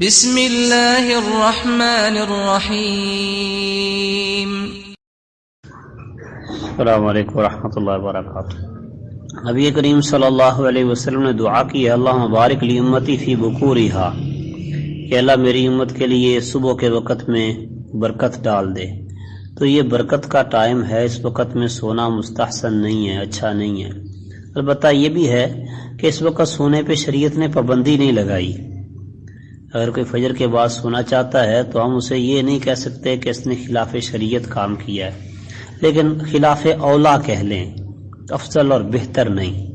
بسم الله الرحمن الرحيم السلام علیکم ورحمۃ اللہ وبرکاتہ۔ نبی کریم صلی اللہ علیہ وسلم نے دعا کی ہے اللہ مبارک لی امتی فی بکورہا کہ اللہ میری امت کے لیے صبح کے وقت میں برکت ڈال دے۔ تو یہ برکت کا ٹائم ہے اس وقت میں سونا مستحسن نہیں ہے اچھا نہیں ہے۔ البتہ یہ بھی ہے کہ اس وقت سونے پہ شریعت نے پابندی نہیں لگائی۔ اگر کوئی فجر کے بعد سونا چاہتا ہے تو ہم اسے یہ نہیں کہہ سکتے کہ اس نے خلاف شریعت کام کیا ہے۔ لیکن خلاف اولا کہہ لیں، افضل اور بہتر نہیں۔